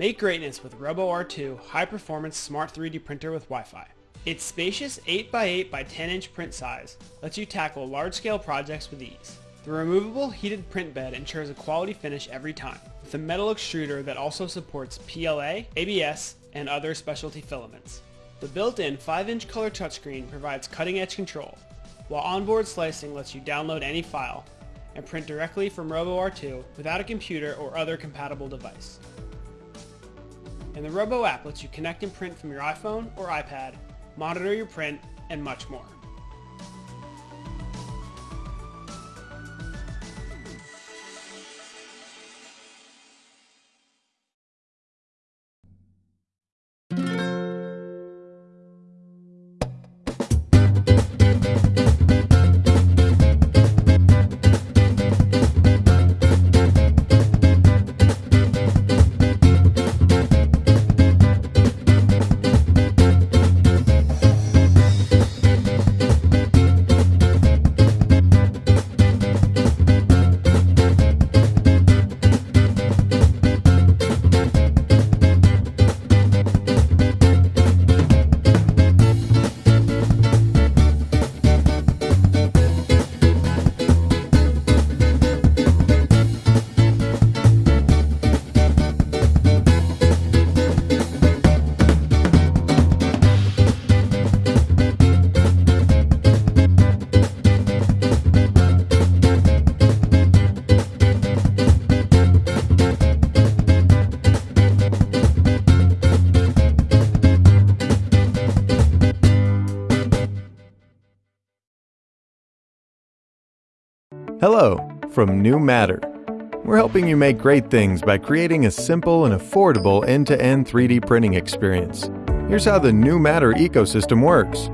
Make greatness with RoboR2 high-performance smart 3D printer with Wi-Fi. Its spacious 8x8 by 10 inch print size lets you tackle large-scale projects with ease. The removable heated print bed ensures a quality finish every time, with a metal extruder that also supports PLA, ABS, and other specialty filaments. The built-in 5-inch color touchscreen provides cutting-edge control, while onboard slicing lets you download any file and print directly from RoboR2 without a computer or other compatible device. And the Robo app lets you connect and print from your iPhone or iPad, monitor your print, and much more. Hello from New Matter. We're helping you make great things by creating a simple and affordable end to end 3D printing experience. Here's how the New Matter ecosystem works.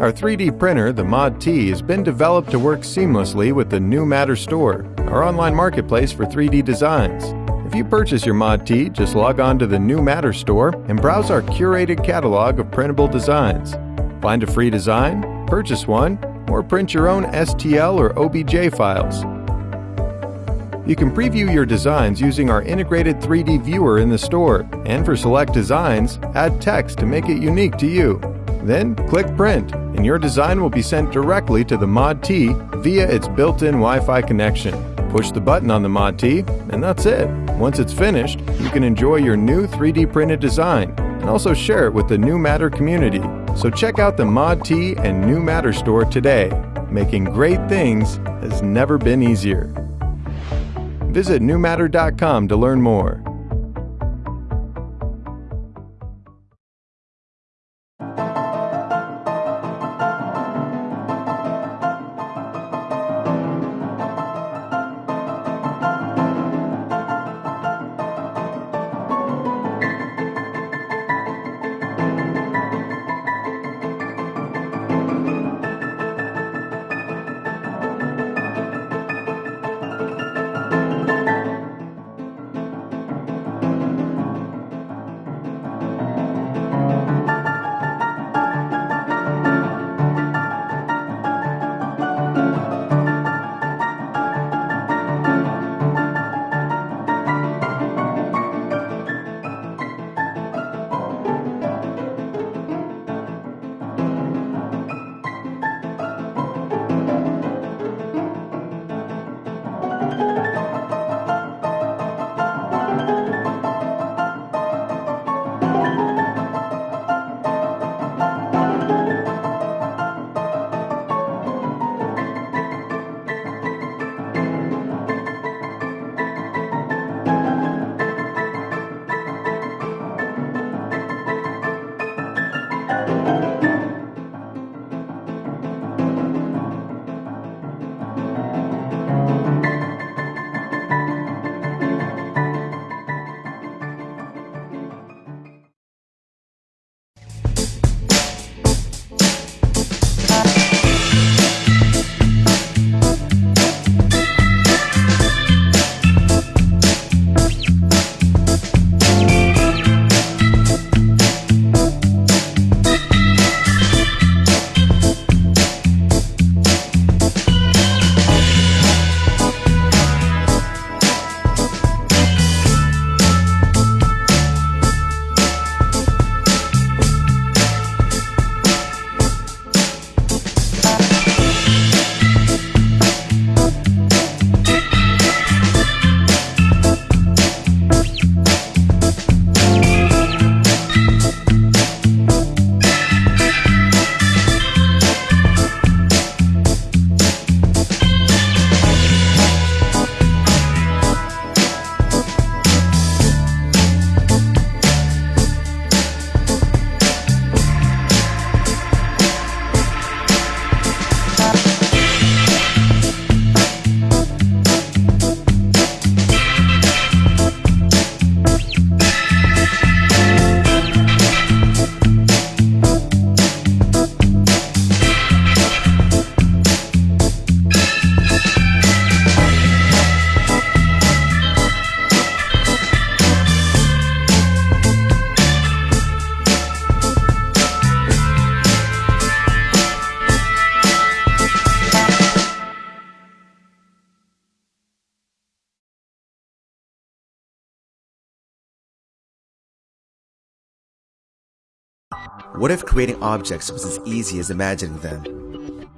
Our 3D printer, the Mod T, has been developed to work seamlessly with the New Matter Store, our online marketplace for 3D designs. If you purchase your Mod T, just log on to the New Matter Store and browse our curated catalog of printable designs. Find a free design, purchase one, or print your own STL or OBJ files. You can preview your designs using our integrated 3D viewer in the store, and for select designs, add text to make it unique to you. Then click Print, and your design will be sent directly to the Mod T via its built-in Wi-Fi connection. Push the button on the Mod T, and that's it. Once it's finished, you can enjoy your new 3D printed design and also share it with the New Matter community. So check out the Mod T and New Matter store today. Making great things has never been easier. Visit newmatter.com to learn more. What if creating objects was as easy as imagining them?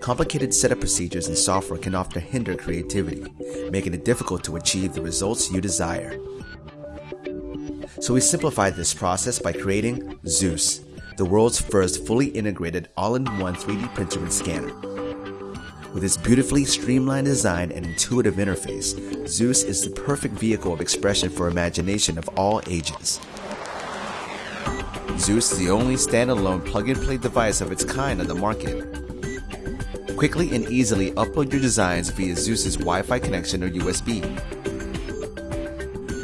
Complicated setup procedures and software can often hinder creativity, making it difficult to achieve the results you desire. So we simplified this process by creating Zeus, the world's first fully integrated all-in-one 3D printer and scanner. With its beautifully streamlined design and intuitive interface, Zeus is the perfect vehicle of expression for imagination of all ages. Zeus is the only standalone plug-and-play device of its kind on the market. Quickly and easily upload your designs via Zeus's Wi-Fi connection or USB.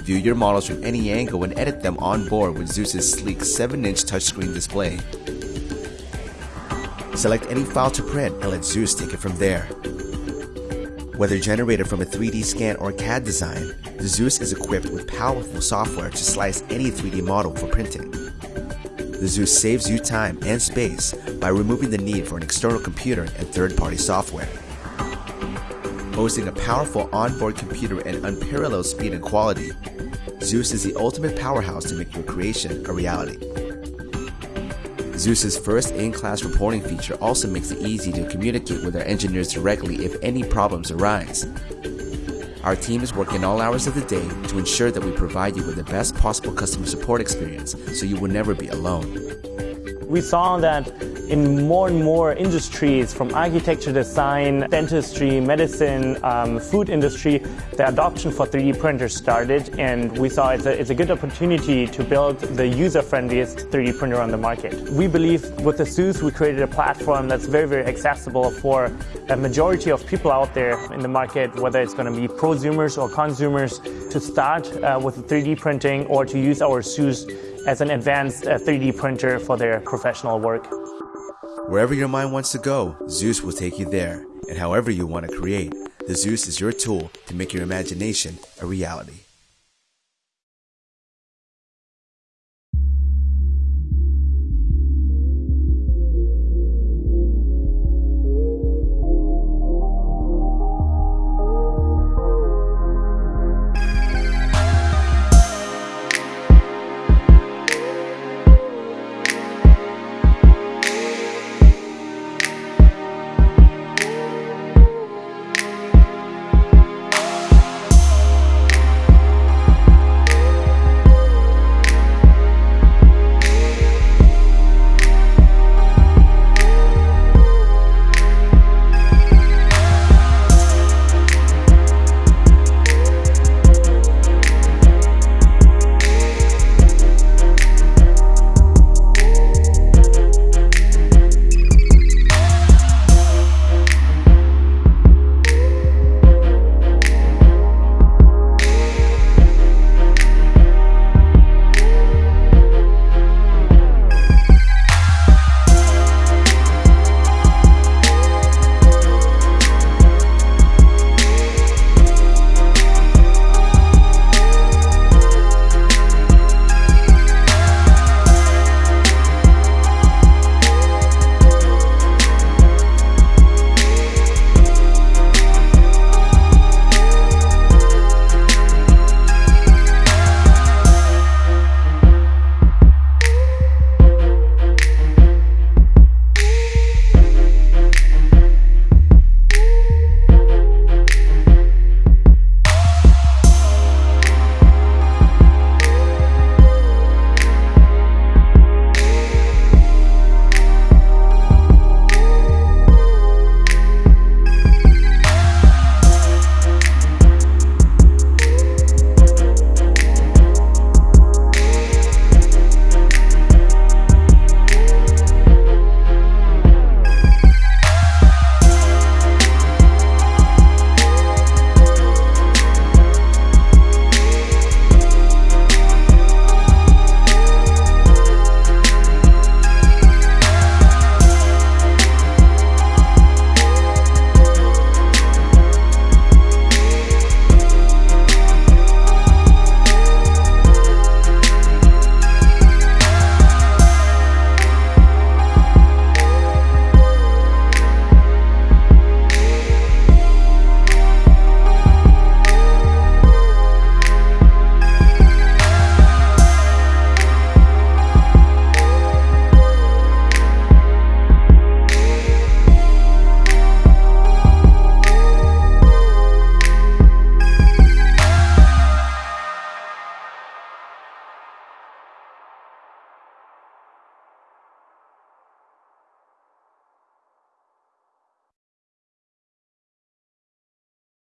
View your models from any angle and edit them on board with Zeus's sleek 7-inch touchscreen display. Select any file to print and let Zeus take it from there. Whether generated from a 3D scan or CAD design, the Zeus is equipped with powerful software to slice any 3D model for printing. The Zeus saves you time and space by removing the need for an external computer and third-party software. Boasting a powerful onboard computer and unparalleled speed and quality, Zeus is the ultimate powerhouse to make your creation a reality. Zeus's first in-class reporting feature also makes it easy to communicate with our engineers directly if any problems arise. Our team is working all hours of the day to ensure that we provide you with the best possible customer support experience so you will never be alone. We saw that in more and more industries, from architecture design, dentistry, medicine, um, food industry, the adoption for 3D printers started, and we saw it's a, it's a good opportunity to build the user-friendliest 3D printer on the market. We believe with the Zeus, we created a platform that's very, very accessible for a majority of people out there in the market, whether it's going to be prosumers or consumers, to start uh, with 3D printing or to use our Zeus as an advanced uh, 3D printer for their professional work. Wherever your mind wants to go, Zeus will take you there. And however you want to create, the Zeus is your tool to make your imagination a reality.